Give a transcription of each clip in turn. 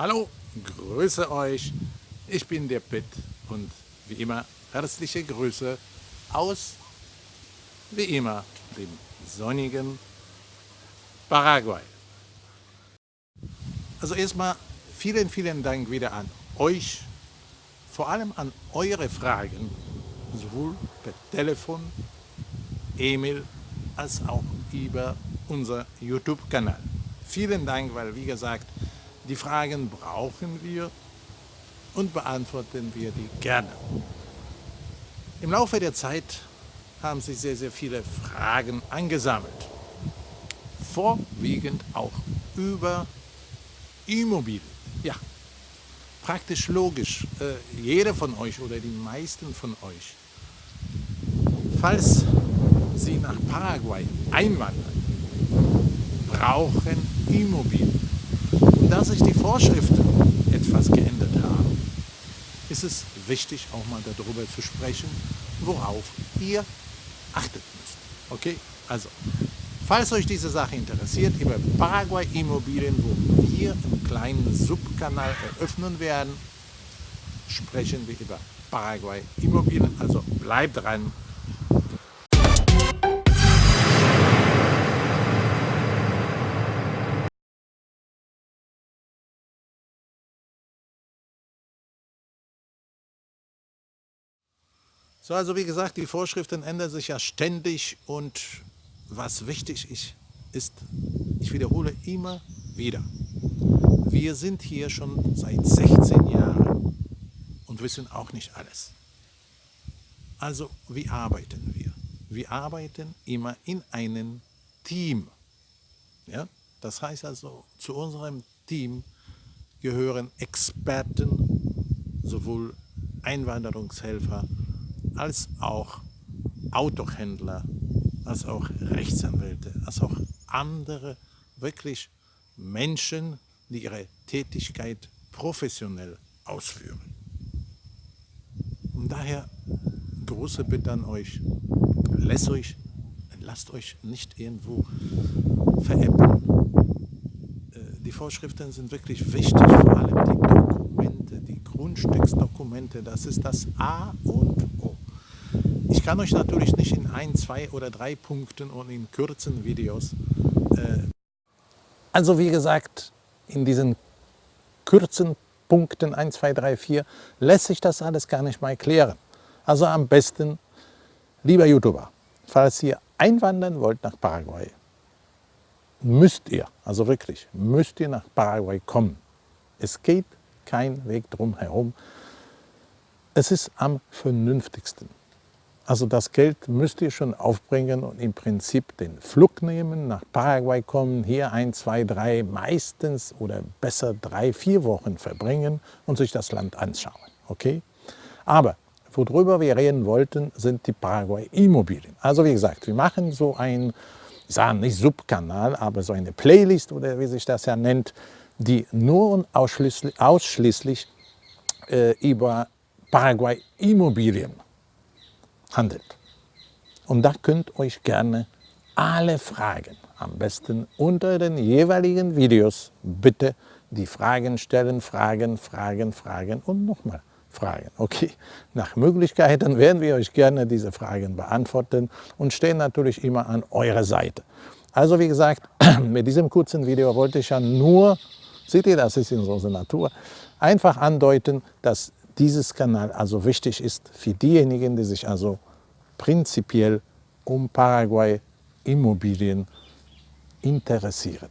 Hallo, grüße euch. Ich bin der Pitt und wie immer herzliche Grüße aus, wie immer, dem sonnigen Paraguay. Also erstmal vielen, vielen Dank wieder an euch, vor allem an eure Fragen, sowohl per Telefon, E-Mail als auch über unser YouTube-Kanal. Vielen Dank, weil wie gesagt, die Fragen brauchen wir und beantworten wir die gerne. Im Laufe der Zeit haben sich sehr, sehr viele Fragen angesammelt. Vorwiegend auch über Immobilien. Ja, praktisch logisch. Äh, jeder von euch oder die meisten von euch, falls sie nach Paraguay einwandern, brauchen Immobilien. Und da sich die Vorschriften etwas geändert haben, ist es wichtig, auch mal darüber zu sprechen, worauf ihr achtet müsst. Okay? Also, falls euch diese Sache interessiert, über Paraguay Immobilien, wo wir einen kleinen Subkanal eröffnen werden, sprechen wir über Paraguay Immobilien. Also bleibt dran, So, also wie gesagt, die Vorschriften ändern sich ja ständig und was wichtig ist, ist, ich wiederhole immer wieder, wir sind hier schon seit 16 Jahren und wissen auch nicht alles. Also, wie arbeiten wir? Wir arbeiten immer in einem Team. Ja? Das heißt also, zu unserem Team gehören Experten, sowohl Einwanderungshelfer, als auch Autohändler, als auch Rechtsanwälte, als auch andere wirklich Menschen, die ihre Tätigkeit professionell ausführen. Und daher große Bitte an euch, lasst euch, lasst euch nicht irgendwo veräppeln. Äh, die Vorschriften sind wirklich wichtig, vor allem die Dokumente, die Grundstücksdokumente, das ist das A und. Ich kann euch natürlich nicht in ein, zwei oder drei Punkten und in kurzen Videos. Äh also wie gesagt, in diesen kurzen Punkten 1, 2, 3, 4 lässt sich das alles gar nicht mal klären. Also am besten, lieber YouTuber, falls ihr einwandern wollt nach Paraguay, müsst ihr, also wirklich, müsst ihr nach Paraguay kommen. Es geht kein Weg drum herum. Es ist am vernünftigsten. Also das Geld müsst ihr schon aufbringen und im Prinzip den Flug nehmen, nach Paraguay kommen, hier ein, zwei, drei, meistens oder besser drei, vier Wochen verbringen und sich das Land anschauen. Okay? Aber worüber wir reden wollten, sind die Paraguay-Immobilien. Also wie gesagt, wir machen so ein, ich sage nicht Subkanal, aber so eine Playlist oder wie sich das ja nennt, die nur und ausschließlich, ausschließlich äh, über Paraguay-Immobilien handelt. Und da könnt euch gerne alle Fragen, am besten unter den jeweiligen Videos, bitte die Fragen stellen, Fragen, Fragen, Fragen und nochmal Fragen. Okay, nach Möglichkeiten werden wir euch gerne diese Fragen beantworten und stehen natürlich immer an eurer Seite. Also wie gesagt, mit diesem kurzen Video wollte ich ja nur, seht ihr, das ist in unserer Natur, einfach andeuten, dass dieses Kanal also wichtig ist für diejenigen, die sich also prinzipiell um Paraguay Immobilien interessieren.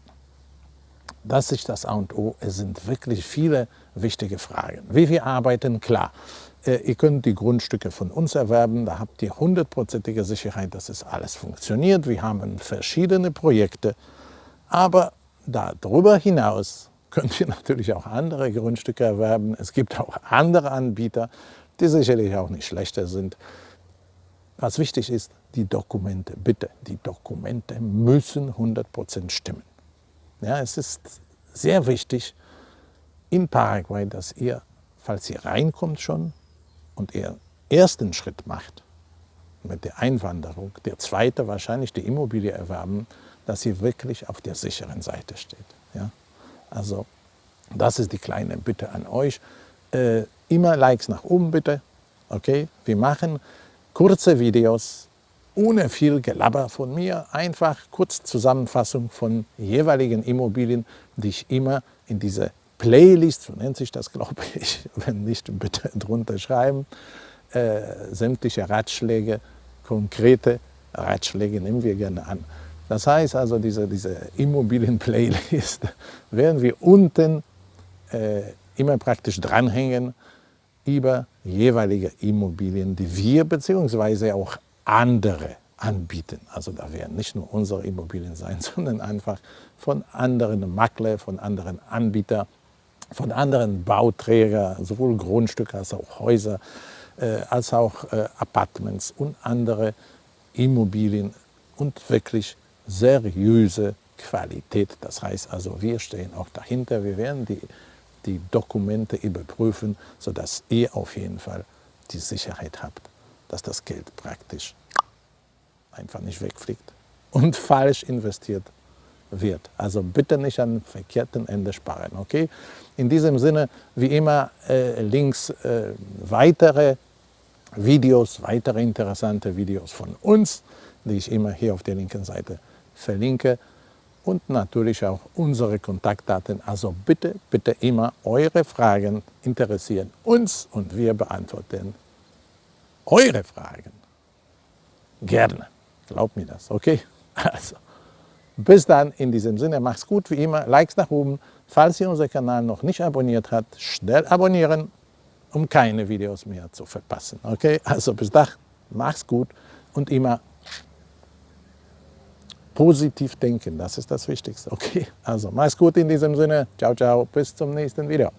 Das ist das A und O. Es sind wirklich viele wichtige Fragen. Wie wir arbeiten, klar. Äh, ihr könnt die Grundstücke von uns erwerben, da habt ihr hundertprozentige Sicherheit, dass es alles funktioniert. Wir haben verschiedene Projekte, aber darüber hinaus könnt ihr natürlich auch andere Grundstücke erwerben. Es gibt auch andere Anbieter, die sicherlich auch nicht schlechter sind. Was wichtig ist, die Dokumente, bitte, die Dokumente müssen 100% stimmen. Ja, es ist sehr wichtig in Paraguay, dass ihr, falls ihr reinkommt schon und ihr ersten Schritt macht mit der Einwanderung, der zweite wahrscheinlich die Immobilie erwerben, dass ihr wirklich auf der sicheren Seite steht. Ja? Also Das ist die kleine Bitte an euch. Äh, immer Likes nach oben bitte. Okay? Wir machen kurze Videos, ohne viel Gelabber von mir. Einfach kurz Zusammenfassung von jeweiligen Immobilien, die ich immer in diese Playlist, so nennt sich das, glaube ich, wenn nicht, bitte drunter schreiben, äh, sämtliche Ratschläge, konkrete Ratschläge nehmen wir gerne an. Das heißt also, diese, diese Immobilien-Playlist werden wir unten äh, immer praktisch dranhängen über jeweilige Immobilien, die wir bzw. auch andere anbieten. Also da werden nicht nur unsere Immobilien sein, sondern einfach von anderen Makler, von anderen Anbietern, von anderen Bauträgern, sowohl Grundstücke als auch Häuser, äh, als auch äh, Apartments und andere Immobilien und wirklich seriöse Qualität. Das heißt also, wir stehen auch dahinter, wir werden die, die Dokumente überprüfen, sodass ihr auf jeden Fall die Sicherheit habt, dass das Geld praktisch einfach nicht wegfliegt und falsch investiert wird. Also bitte nicht an verkehrten Ende sparen. Okay? In diesem Sinne, wie immer, äh, links äh, weitere Videos, weitere interessante Videos von uns, die ich immer hier auf der linken Seite verlinke und natürlich auch unsere Kontaktdaten. Also bitte, bitte immer eure Fragen interessieren uns und wir beantworten eure Fragen. Gerne. Glaubt mir das, okay? Also, bis dann in diesem Sinne, macht's gut wie immer, Likes nach oben. Falls ihr unseren Kanal noch nicht abonniert habt, schnell abonnieren, um keine Videos mehr zu verpassen, okay? Also bis dann, macht's gut und immer positiv denken, das ist das Wichtigste, okay? Also mach's gut in diesem Sinne, ciao, ciao, bis zum nächsten Video.